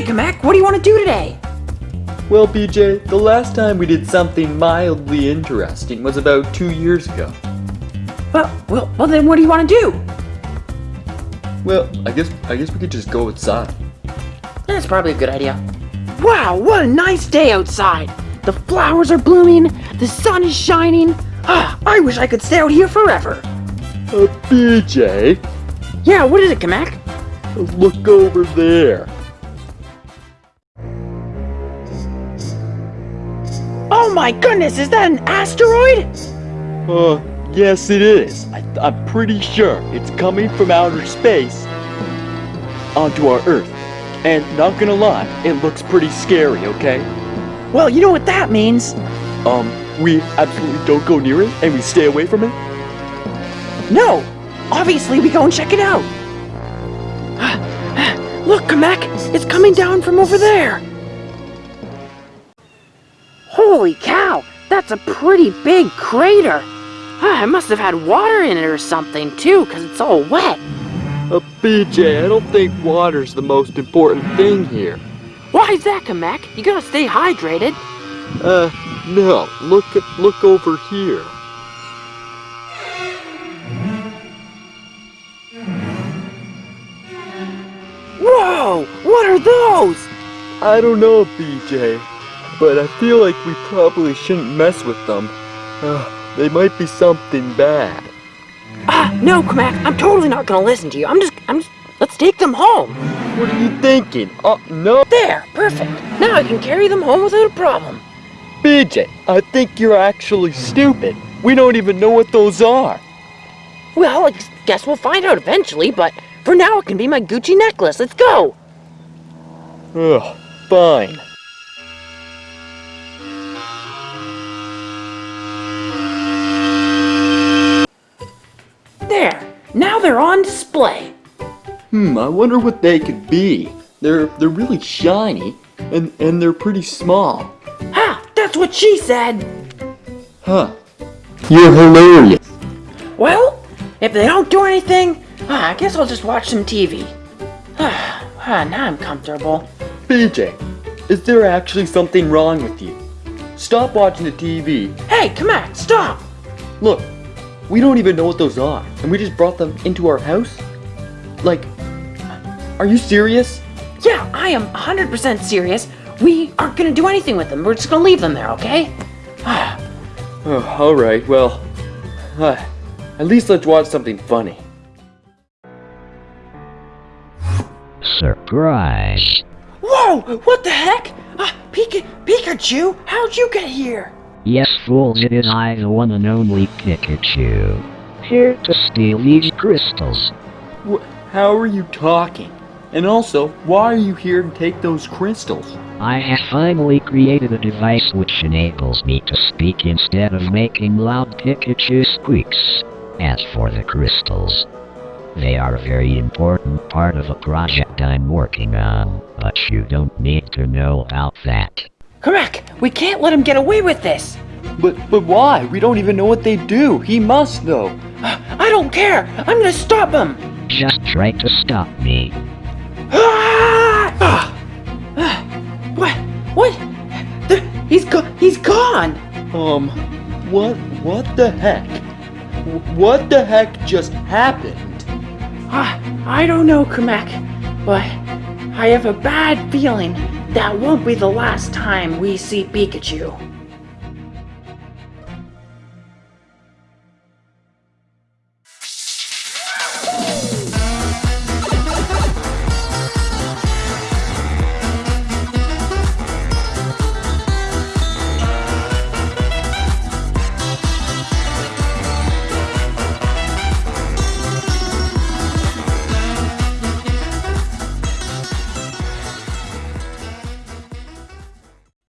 Kamek, what do you want to do today? Well, BJ, the last time we did something mildly interesting was about two years ago. Well, well, well then what do you want to do? Well, I guess I guess we could just go outside. That's probably a good idea. Wow, what a nice day outside! The flowers are blooming, the sun is shining. Ah, I wish I could stay out here forever. Uh, BJ, Yeah, what is it, Kamek? look over there. Oh my goodness, is that an asteroid? Uh, yes it is. I, I'm pretty sure it's coming from outer space onto our Earth. And not gonna lie, it looks pretty scary, okay? Well, you know what that means. Um, we absolutely don't go near it and we stay away from it? No, obviously we go and check it out. Look, Kamek, it's coming down from over there. Holy cow, that's a pretty big crater. Ah, it must have had water in it or something too, because it's all wet. Uh, BJ, I don't think water's the most important thing here. Why is that, Kamek? You gotta stay hydrated. Uh, no, look at, look over here. Whoa, what are those? I don't know, BJ, but I feel like we probably shouldn't mess with them. Uh, they might be something bad. Ah, no, Kamek, I'm totally not gonna listen to you. I'm just, I'm just, let's take them home. What are you thinking? Oh, no. There, perfect. Now I can carry them home without a problem. BJ, I think you're actually stupid. We don't even know what those are. Well, I guess we'll find out eventually, but for now it can be my Gucci necklace. Let's go! Ugh, fine. They're on display. Hmm, I wonder what they could be. They're they're really shiny and and they're pretty small. Ha! That's what she said! Huh. You're hilarious. Well, if they don't do anything, ah, I guess I'll just watch some TV. Ah, ah, now I'm comfortable. BJ, is there actually something wrong with you? Stop watching the TV. Hey, come on, stop! Look, we don't even know what those are, and we just brought them into our house? Like, are you serious? Yeah, I am 100% serious. We aren't gonna do anything with them. We're just gonna leave them there, okay? Ah, Oh, alright, well, uh, at least let's watch something funny. Surprise! Whoa! What the heck? Ah, Pika Pikachu, how'd you get here? Yes, fools, it is I, the one and only Pikachu. Here to steal these crystals. Wh- how are you talking? And also, why are you here to take those crystals? I have finally created a device which enables me to speak instead of making loud Pikachu squeaks. As for the crystals, they are a very important part of a project I'm working on, but you don't need to know about that. Correct! We can't let him get away with this! But, but why? We don't even know what they do. He must know. Ah, I don't care! I'm gonna stop him! Just try to stop me. Ah! Ah! Ah! What? What? The, he's go he's gone! Um, what, what the heck? What the heck just happened? Ah, I don't know, Kamek, but I have a bad feeling that won't be the last time we see Pikachu.